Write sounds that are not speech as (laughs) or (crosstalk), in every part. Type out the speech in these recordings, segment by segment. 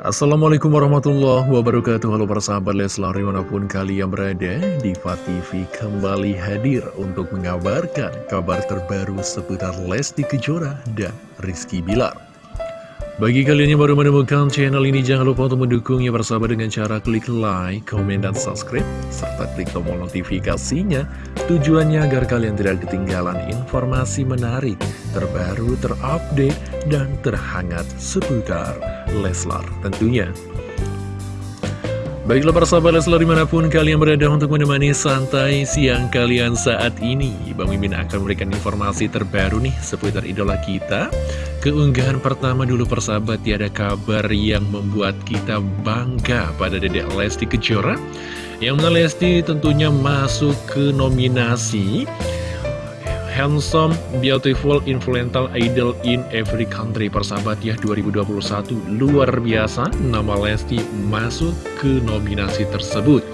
Assalamualaikum warahmatullahi wabarakatuh. Halo para sahabat Leslar di mana pun kalian berada Diva TV kembali hadir untuk mengabarkan kabar terbaru seputar Lesti Kejora dan Rizky Bilar. Bagi kalian yang baru menemukan channel ini jangan lupa untuk mendukungnya bersama dengan cara klik like, komen, dan subscribe serta klik tombol notifikasinya. Tujuannya agar kalian tidak ketinggalan informasi menarik terbaru, terupdate, dan terhangat seputar Leslar tentunya. Baiklah para sahabat Leslar di mana pun kalian berada untuk menemani santai siang kalian saat ini. Bang Mimin akan memberikan informasi terbaru nih seputar idola kita. Keunggahan pertama dulu persahabat tiada kabar yang membuat kita bangga pada Dedek Lesti Kejora. Yang mana Lesti tentunya masuk ke nominasi Handsome, Beautiful, Influential Idol in Every Country. Persahabat ya 2021 luar biasa Nama Lesti masuk ke nominasi tersebut.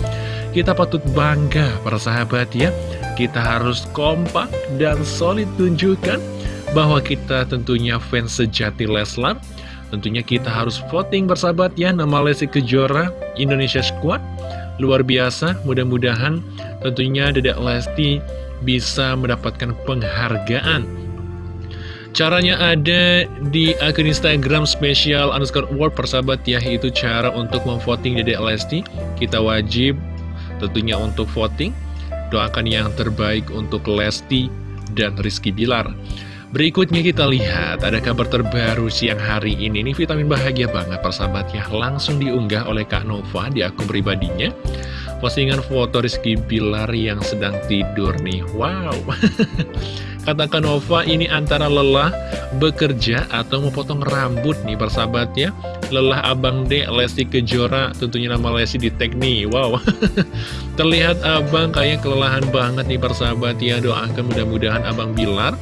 Kita patut bangga para sahabat ya Kita harus kompak dan solid tunjukkan Bahwa kita tentunya fans sejati Leslar. Tentunya kita harus voting bersahabat ya Nama Lesti Kejora Indonesia Squad. Luar biasa mudah-mudahan tentunya Dedek Lesti bisa mendapatkan penghargaan. Caranya ada di akun Instagram spesial underscore award persahabat ya, itu cara untuk memvoting Dede Lesti. Kita wajib tentunya untuk voting, doakan yang terbaik untuk Lesti dan Rizky Bilar. Berikutnya kita lihat, ada kabar terbaru siang hari ini, ini vitamin bahagia banget persahabat ya, langsung diunggah oleh Kak Nova di akun pribadinya postingan foto Rizky Bilar yang sedang tidur nih. Wow. (laughs) Katakan Nova ini antara lelah bekerja atau memotong rambut nih persahabat ya? Lelah Abang D, Lesti Kejora, tentunya nama Lesti di tag nih. Wow. (laughs) Terlihat Abang kayak kelelahan banget nih persahabat ya. Doakan mudah-mudahan Abang Bilar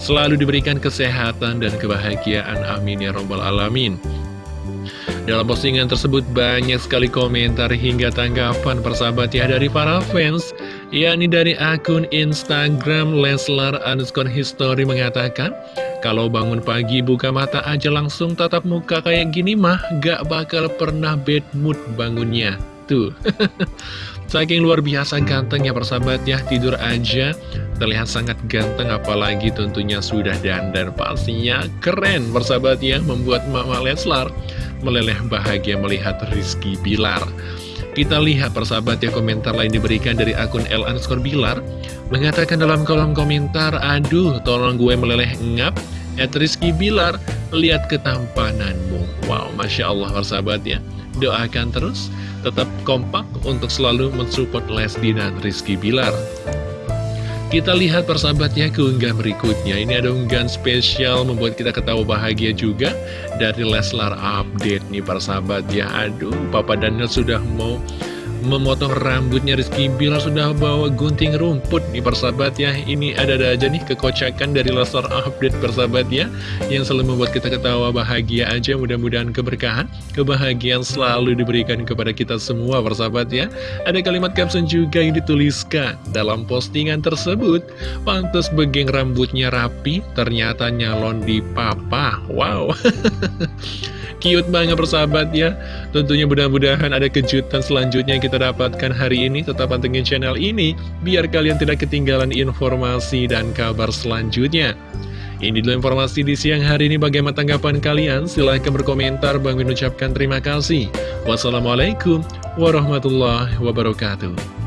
selalu diberikan kesehatan dan kebahagiaan. Amin ya Robbal Alamin dalam postingan tersebut banyak sekali komentar hingga tanggapan persahabat ya dari para fans yakni dari akun Instagram Leslar underscore history mengatakan kalau bangun pagi buka mata aja langsung tatap muka kayak gini mah gak bakal pernah bad mood bangunnya. Tuh. (laughs) Saking luar biasa gantengnya persahabat ya tidur aja terlihat sangat ganteng apalagi tentunya sudah dandan pastinya. Keren persahabat ya membuat Mama Leslar meleleh bahagia melihat Rizky Bilar. Kita lihat persahabat ya komentar lain diberikan dari akun L underscore Bilar. Mengatakan dalam kolom komentar Aduh tolong gue meleleh ngap At Rizky Bilar. Lihat ketampananmu. Wow Masya Allah persahabat ya. Doakan terus Tetap kompak untuk selalu mensupport Lesdi dan Rizky Bilar kita lihat persahabatnya keunggahan berikutnya. Ini ada unggahan spesial membuat kita ketawa bahagia juga Dari Leslar Update nih persahabat ya Aduh Papa Daniel sudah mau memotong rambutnya Rizky Bilar sudah bawa gunting rumput nih persahabat ya. Ini ada-ada aja nih kekocakan dari Leslar Update persahabat ya Yang selalu membuat kita ketawa bahagia aja. Mudah-mudahan keberkahan, kebahagiaan selalu diberikan kepada kita semua persahabat ya. Ada kalimat caption juga yang dituliskan dalam postingan tersebut. Pantas begeng rambutnya rapi, ternyata nyalon di papa. Wow. (laughs) Cute banget persahabat ya. Tentunya mudah-mudahan ada kejutan selanjutnya kita dapatkan hari ini Tetap pantengin channel ini Biar kalian tidak ketinggalan informasi dan kabar selanjutnya ini dulu informasi di siang hari ini bagaimana tanggapan kalian? Silahkan berkomentar, Bang ucapkan terima kasih. Wassalamualaikum warahmatullahi wabarakatuh.